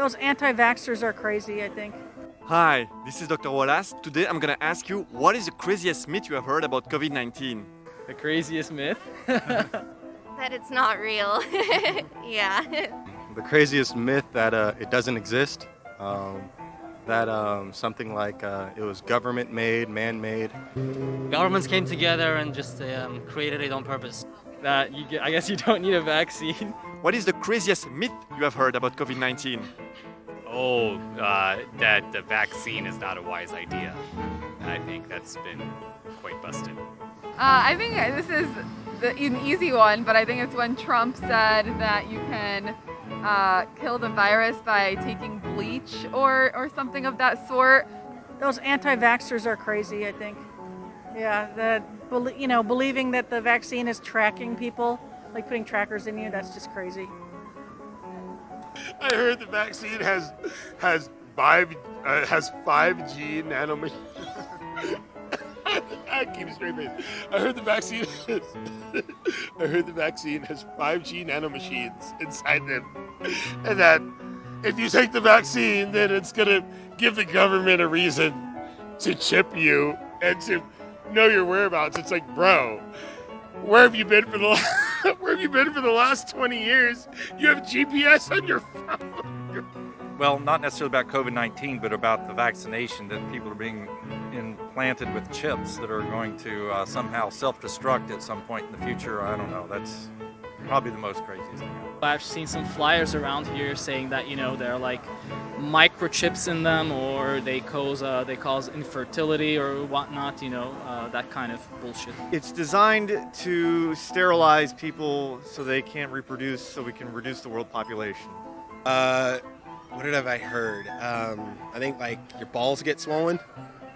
Those anti-vaxxers are crazy, I think. Hi, this is Dr. Wallace. Today I'm gonna ask you what is the craziest myth you have heard about COVID-19? The craziest myth? that it's not real. yeah. The craziest myth that uh, it doesn't exist. Um, that um, something like uh, it was government made, man made. Governments came together and just um, created it on purpose. That you get, I guess you don't need a vaccine. What is the craziest myth you have heard about COVID-19? Oh, uh, that the vaccine is not a wise idea. I think that's been quite busted. Uh, I think this is the, an easy one, but I think it's when Trump said that you can uh, kill the virus by taking bleach or, or something of that sort. Those anti-vaxxers are crazy, I think. Yeah, the you know believing that the vaccine is tracking people, like putting trackers in you, that's just crazy. I heard the vaccine has has five uh, has five G nanomachines. I keep a straight face. I heard the vaccine. Has, I heard the vaccine has 5G nanomachines inside them, and that if you take the vaccine, then it's gonna give the government a reason to chip you and to know your whereabouts. It's like, bro, where have you been for the last, where have you been for the last 20 years? You have GPS on your phone. Well, not necessarily about COVID-19, but about the vaccination that people are being implanted with chips that are going to uh, somehow self-destruct at some point in the future. I don't know. That's probably the most craziest thing. I've seen some flyers around here saying that you know they're like microchips in them, or they cause uh, they cause infertility or whatnot. You know uh, that kind of bullshit. It's designed to sterilize people so they can't reproduce, so we can reduce the world population. Uh, what have I heard? Um, I think like your balls get swollen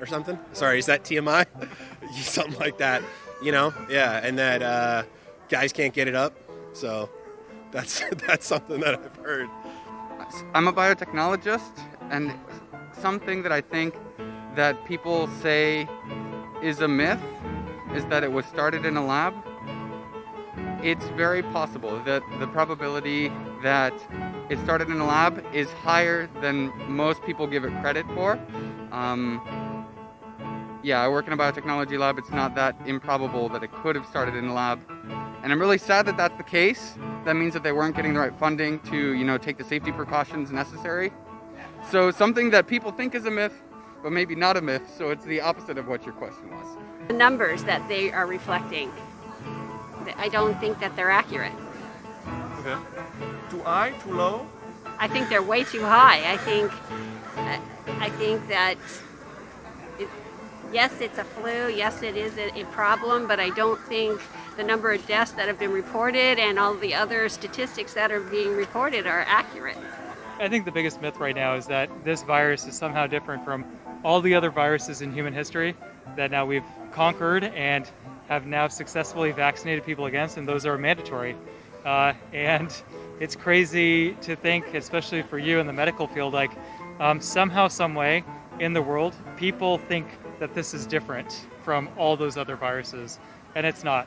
or something. Sorry, is that TMI? something like that. You know, yeah, and that uh, guys can't get it up. So that's that's something that I've heard. I'm a biotechnologist, and something that I think that people say is a myth is that it was started in a lab. It's very possible that the probability that it started in a lab is higher than most people give it credit for. Um, yeah, I work in a biotechnology lab. It's not that improbable that it could have started in a lab. And I'm really sad that that's the case. That means that they weren't getting the right funding to, you know, take the safety precautions necessary. So something that people think is a myth, but maybe not a myth, so it's the opposite of what your question was. The numbers that they are reflecting, I don't think that they're accurate. Okay. Too high, too low? I think they're way too high. I think, I think that yes, it's a flu, yes, it is a, problem, but I don't think the number of deaths that have been reported and all the other statistics that are being reported are accurate. I think the biggest myth right now is that this virus is somehow different from all the other viruses in human history that now we've conquered and have now successfully vaccinated people against, and those are mandatory. Uh, and it's crazy to think, especially for you in the medical field, like um, somehow, some way in the world, people think that this is different from all those other viruses, and it's not.